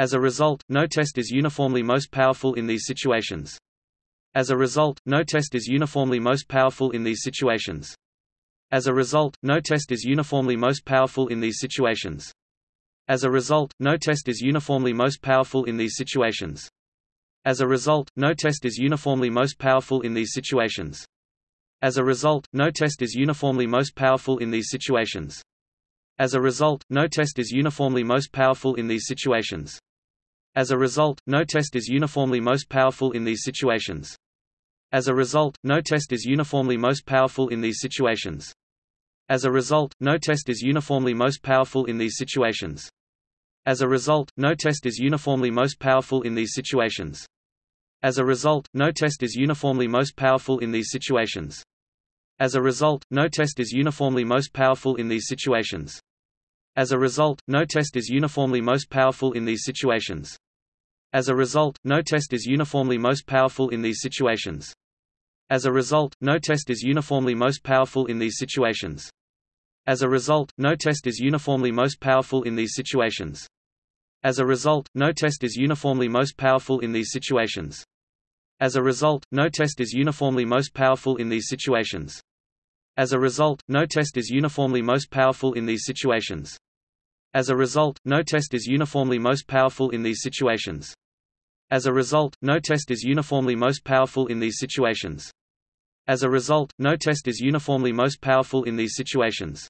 As a result, no test is uniformly most powerful in these situations. As a result, no test is uniformly most powerful in these situations. As a result, no test is uniformly most powerful in these situations. As a result, no test is uniformly most powerful in these situations. As a result, no test is uniformly most powerful in these situations. As a result, no test is uniformly most powerful in these situations. As a result, no test is uniformly most powerful in these situations. As a result, no test is uniformly most powerful in these situations. As a result, no test is uniformly most powerful in these situations. As a result, no test is uniformly most powerful in these situations. As a result, no test is uniformly most powerful in these situations. As a result, no test is uniformly most powerful in these situations. As a result, no test is uniformly most powerful in these situations. As a result, no test is uniformly most powerful in these situations. As a result, no test is uniformly most powerful in these situations. As a result, no test is uniformly most powerful in these situations. As a result, no test is uniformly most powerful in these situations. As a result, no test is uniformly most powerful in these situations. As a result, no test is uniformly most powerful in these situations. As a result, no test is uniformly most powerful in these situations. As a result, no test is uniformly most powerful in these situations. As a result, no test is uniformly most powerful in these situations. As a result, no test is uniformly most powerful in these situations.